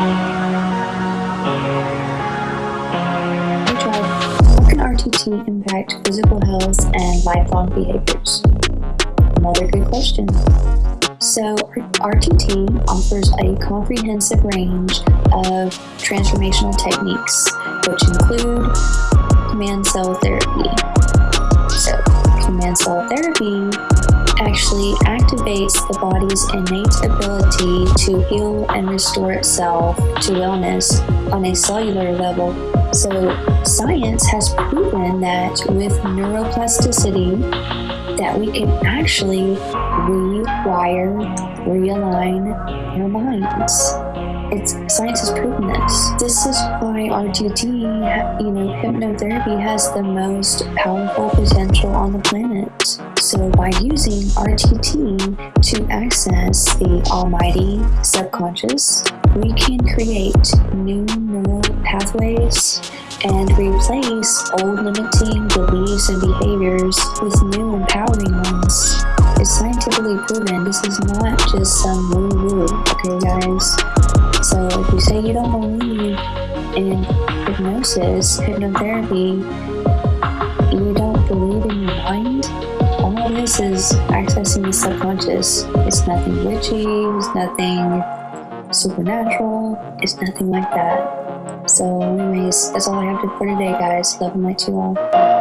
How can RTT impact physical health and lifelong behaviors? Another good question. So, RTT offers a comprehensive range of transformational techniques, which include command cell therapy. So, command cell therapy actually activates the body's innate ability to heal and restore itself to wellness on a cellular level. So science has proven that with neuroplasticity that we can actually rewire, realign our minds. It's science has proven this. This is why RTT, you know, hypnotherapy has the most powerful potential on the planet. So by using RTT to access the almighty subconscious, we can create new neural pathways and replace old limiting beliefs and behaviors with new empowering ones. It's scientifically proven. This is not just some woo-woo, okay guys? So if you say you don't believe in hypnosis, hypnotherapy, is accessing the subconscious. It's nothing witchy, it's nothing supernatural, it's nothing like that. So anyways, that's all I have to for today guys. Love and light you all.